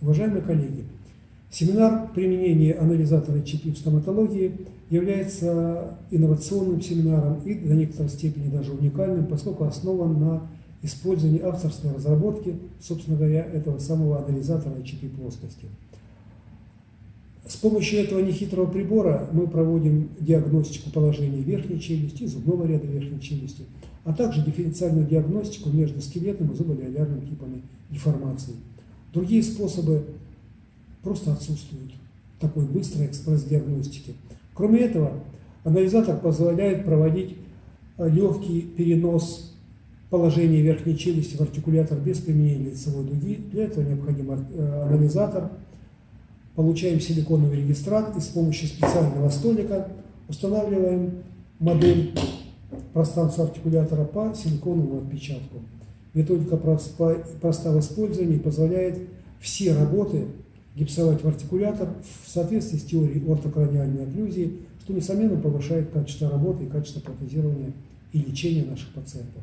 Уважаемые коллеги, семинар применения анализатора ЧП в стоматологии является инновационным семинаром и до некоторой степени даже уникальным, поскольку основан на использовании авторской разработки, собственно говоря, этого самого анализатора ЧП плоскости. С помощью этого нехитрого прибора мы проводим диагностику положения верхней челюсти, зубного ряда верхней челюсти, а также дифференциальную диагностику между скелетным и зуболиолярным типами деформации. Другие способы просто отсутствуют такой быстрой экспресс-диагностики. Кроме этого, анализатор позволяет проводить э, легкий перенос положения верхней челюсти в артикулятор без применения лицевой дуги. Для этого необходим э, анализатор – получаем силиконовый регистрат и с помощью специального столика устанавливаем модель пространства артикулятора по силиконовому отпечатку. Методика простого использования позволяет все работы гипсовать в артикулятор в соответствии с теорией ортокраниальной окклюзии, что, несомненно, повышает качество работы и качество протезирования и лечения наших пациентов.